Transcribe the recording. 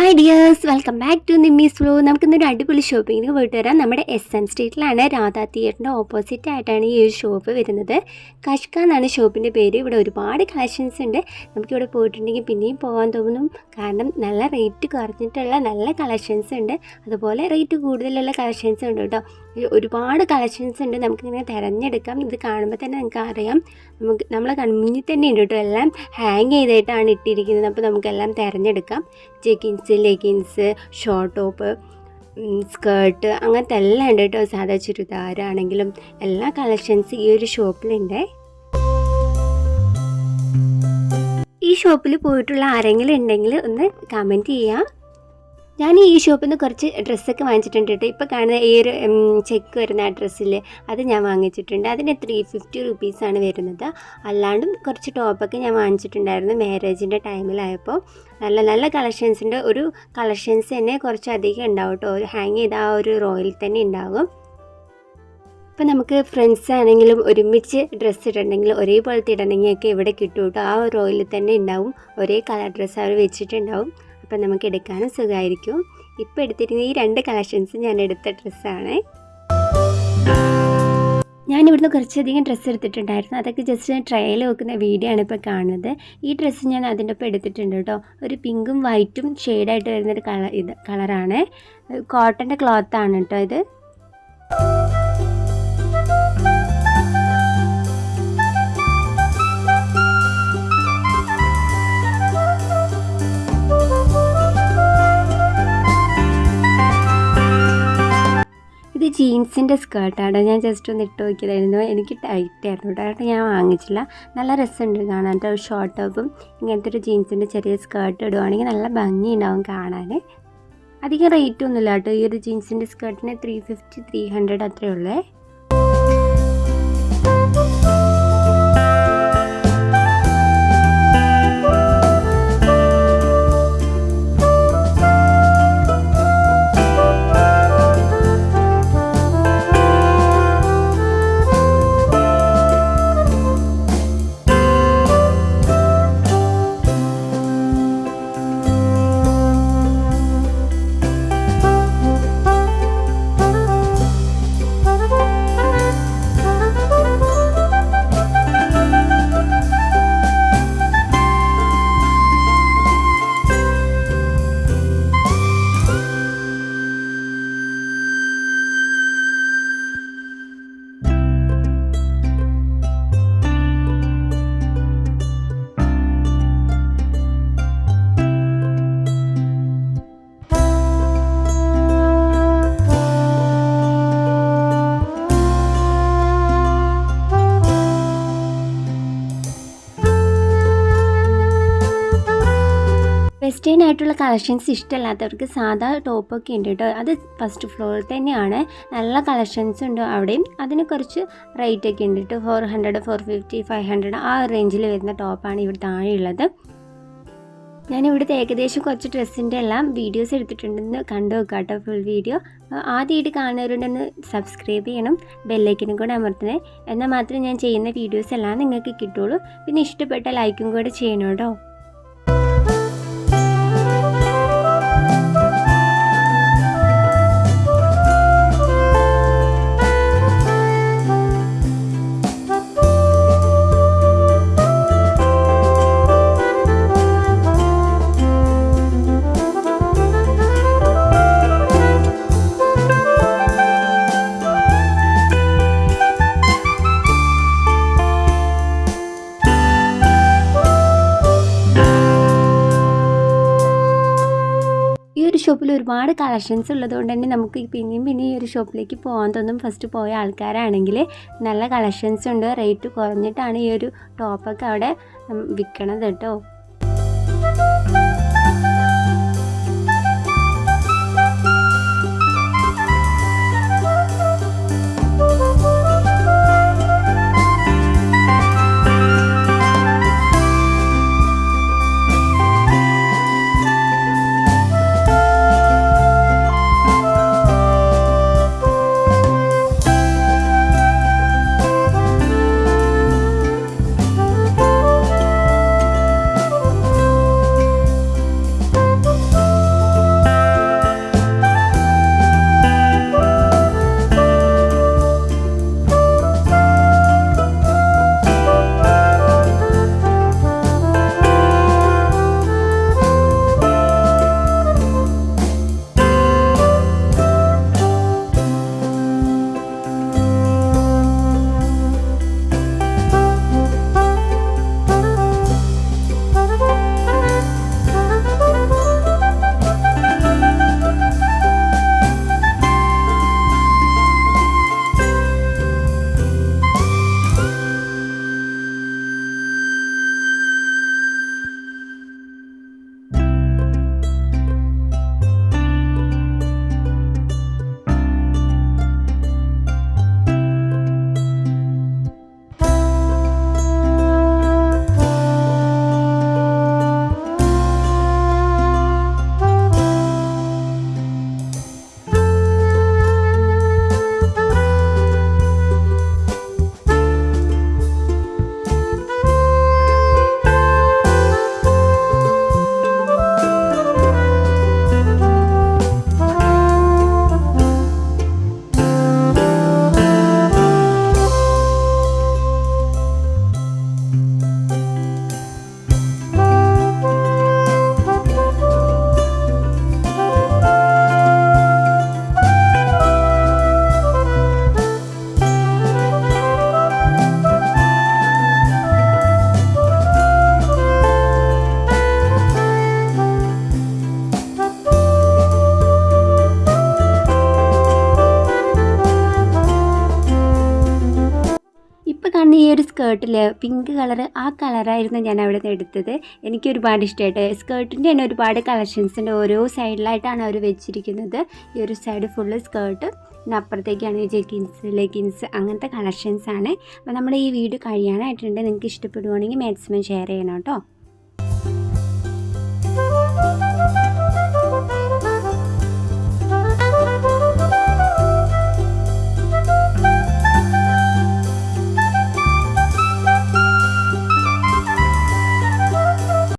Hi dears welcome back to Nimmi's flow നമുക്കിന്നൊരു അടിപൊളി ഷോപ്പിങ്ങിന് പോയിട്ട് വരാം. നമ്മുടെ എസ് എം സ്ട്രീറ്റിലാണ് രാധാ തിയേറ്ററിന്റെ ഓപ്പോസിറ്റ് ആയിട്ടാണ് ഈ ഒരു ഷോപ്പ് വരുന്നത്. കഷ്ക എന്നാണ് ഷോപ്പിന്റെ പേര്. ഇവിടെ ഒരുപാട് കളക്ഷൻസ് ഉണ്ട്. നമുക്കിവിടെ പോയിട്ടുണ്ടെങ്കിൽ പിന്നെയും പോകാൻ തോന്നും. കാരണം നല്ല റേറ്റ് കുറഞ്ഞിട്ടുള്ള നല്ല കളക്ഷൻസ് ഉണ്ട്. അതുപോലെ റേറ്റ് കൂടുതലുള്ള കളക്ഷൻസ് ഉണ്ട് കേട്ടോ. ഒരുപാട് കളക്ഷൻസ് ഉണ്ട്. നമുക്കിങ്ങനെ തിരഞ്ഞെടുക്കാം. ഇത് കാണുമ്പോൾ തന്നെ നിങ്ങൾക്ക് അറിയാം നമുക്ക് നമ്മളെ കൺമുന്നിൽ തന്നെ ഉണ്ട് കേട്ടോ. എല്ലാം ഹാങ് ചെയ്തിട്ടാണ് ഇട്ടിരിക്കുന്നത്. അപ്പോൾ നമുക്കെല്ലാം തിരഞ്ഞെടുക്കാം. Jeggings leggings short top skirt അങ്ങനത്തെ എല്ലാം ഉണ്ട് കേട്ടോ. സാധാ ചുരിദാരാണെങ്കിലും എല്ലാ കളക്ഷൻസ് ഈ ഒരു ഷോപ്പിലുണ്ട്. ഈ ഷോപ്പിൽ പോയിട്ടുള്ള ആരെങ്കിലും ഉണ്ടെങ്കിൽ ഒന്ന് കമന്റ് ചെയ്യാം. ഞാൻ ഈ ഷോപ്പിൽ നിന്ന് കുറച്ച് ഡ്രസ്സൊക്കെ വാങ്ങിച്ചിട്ടുണ്ട് കേട്ടോ ഇപ്പോൾ കാണുന്ന ഈ ഒരു ചെക്ക് വരുന്ന ആ ഡ്രസ്സിൽ അത് ഞാൻ വാങ്ങിച്ചിട്ടുണ്ട്. അതിന് ത്രീ ഫിഫ്റ്റി റുപ്പീസാണ് വരുന്നത്. അല്ലാണ്ടും കുറച്ച് ടോപ്പൊക്കെ ഞാൻ വാങ്ങിച്ചിട്ടുണ്ടായിരുന്നു മാരേജിന്റെ ടൈമിലായപ്പോൾ നല്ല നല്ല കളക്ഷൻസിന്റെ ഒരു കളക്ഷൻസ് തന്നെ കുറച്ചധികം ഉണ്ടാവും കേട്ടോ ഹാങ് ചെയ്ത ആ ഒരു റോയിൽ തന്നെ ഉണ്ടാകും ഇപ്പം നമുക്ക് ഫ്രണ്ട്സ് ആണെങ്കിലും ഒരുമിച്ച് ഡ്രസ്സ് ഇടണമെങ്കിൽ ഒരേപോലത്തെ ഇടണമെങ്കിൽ ഒക്കെ ഇവിടെ കിട്ടും കേട്ടോ ആ റോയിൽ തന്നെ ഉണ്ടാവും. ഒരേ കളർ ഡ്രസ്സ് അവർ വെച്ചിട്ടുണ്ടാവും. അപ്പം നമുക്ക് എടുക്കാനും സുഖമായിരിക്കും. ഇപ്പോൾ എടുത്തിരുന്ന ഈ രണ്ട് കളക്ഷൻസ് ഞാൻ എടുത്ത ഡ്രസ്സാണ്. ഞാൻ ഇവിടുന്ന് കുറച്ചധികം ഡ്രസ്സ് എടുത്തിട്ടുണ്ടായിരുന്നു. അതൊക്കെ ജസ്റ്റ് ഞാൻ ട്രയൽ വെക്കുന്ന വീഡിയോ ആണ് ഇപ്പോൾ കാണുന്നത്. ഈ ഡ്രസ്സ് ഞാൻ അതിന്റെ ഒപ്പം എടുത്തിട്ടുണ്ട് കേട്ടോ. ഒരു പിങ്കും വൈറ്റും ഷെയ്ഡായിട്ട് വരുന്നൊരു കളർ ഇത് കളറാണ് കോട്ടന്റെ ക്ലോത്താണ് കേട്ടോ ഇത്. ജീൻസിന്റെ സ്കേർട്ടാണ്. ഞാൻ ജസ്റ്റ് ഒന്ന് ഇട്ട് നോക്കിയതായിരുന്നു. എനിക്ക് ടൈറ്റ് ആയിരുന്നു കേട്ടോ. ഞാൻ വാങ്ങിച്ചില്ല. നല്ല രസമുണ്ട് കാണാൻ. ഒരു ഷോർട്ട് ടോപ്പും ഇങ്ങനത്തെ ഒരു ജീൻസിന്റെ ചെറിയ സ്കേർട്ട് ഇടുവാണെങ്കിൽ നല്ല ഭംഗി ഉണ്ടാവും കാണാൻ. അധികം റേറ്റ് ഒന്നുമില്ല കേട്ടോ. ഈ ഒരു ജീൻസിന്റെ സ്കേർട്ടിന് ത്രീ ഫിഫ്റ്റി ത്രീ ഹൺഡ്രഡ് അത്രയേ ഉള്ളേ. വെസ്റ്റേൺ ആയിട്ടുള്ള കളക്ഷൻസ് ഇഷ്ടമല്ലാത്തവർക്ക് സാധാ ടോപ്പൊക്കെ ഉണ്ട് കേട്ടോ അത് ഫസ്റ്റ് ഫ്ലോറിൽ തന്നെയാണ്. നല്ല കളക്ഷൻസ് ഉണ്ട് അവിടെയും. അതിന് കുറച്ച് റേറ്റ് ഒക്കെ ഉണ്ട് കേട്ടോ four hundred four fifty five hundred ആ റേഞ്ചിൽ വരുന്ന ടോപ്പാണ് ഇവിടെ താഴെയുള്ളത്. ഞാൻ ഇവിടുത്തെ ഏകദേശം കുറച്ച് ഡ്രസ്സിന്റെ എല്ലാം വീഡിയോസ് എടുത്തിട്ടുണ്ടെന്ന് കണ്ടു നോക്കാം കേട്ടോ ഫുൾ വീഡിയോ ആദ്യമായിട്ട് കാണുന്നവരുണ്ടെന്ന് സബ്സ്ക്രൈബ് ചെയ്യണം. ബെല്ലൈക്കനും കൂടെ അമർത്തണേ. എന്നാൽ മാത്രമേ ഞാൻ ചെയ്യുന്ന വീഡിയോസ് എല്ലാം നിങ്ങൾക്ക് കിട്ടുള്ളൂ. പിന്നെ ഇഷ്ടപ്പെട്ട ലൈക്കും കൂടെ ചെയ്യണം കേട്ടോ ഷോപ്പിൽ ഒരുപാട് കളക്ഷൻസ് ഉള്ളതുകൊണ്ട് തന്നെ നമുക്ക് പിന്നെയും പിന്നെയും ഈ ഒരു ഷോപ്പിലേക്ക് പോകാൻ തോന്നും. ഫസ്റ്റ് പോയ ആൾക്കാരാണെങ്കിൽ നല്ല കളക്ഷൻസ് ഉണ്ട്. റേറ്റ് കുറഞ്ഞിട്ടാണ് ഈ ഒരു ടോപ്പൊക്കെ അവിടെ വിൽക്കണത് കേട്ടോ. സ്കേർട്ടിൽ പിങ്ക് കളർ ആ കളറായിരുന്നു ഞാൻ അവിടെ നിന്ന് എടുത്തത്. എനിക്ക് ഒരുപാട് ഇഷ്ടമായിട്ട് സ്കേർട്ടിന്റെ തന്നെ ഒരുപാട് കളക്ഷൻസ് ഉണ്ട്. ഓരോ സൈഡിലായിട്ടാണ് അവർ വെച്ചിരിക്കുന്നത്. ഈ ഒരു സൈഡ് ഫുള്ള് സ്കേർട്ട് പിന്നെ അപ്പുറത്തേക്കാണ് ജെഗിൻസ് ലെഗിൻസ് അങ്ങനത്തെ കളക്ഷൻസ് ആണ്. അപ്പോൾ നമ്മുടെ ഈ വീഡിയോ കഴിയാനായിട്ടുണ്ട്. നിങ്ങൾക്ക് ഇഷ്ടപ്പെടുവാണെങ്കിൽ മാക്സിമം ഷെയർ ചെയ്യണം കേട്ടോ.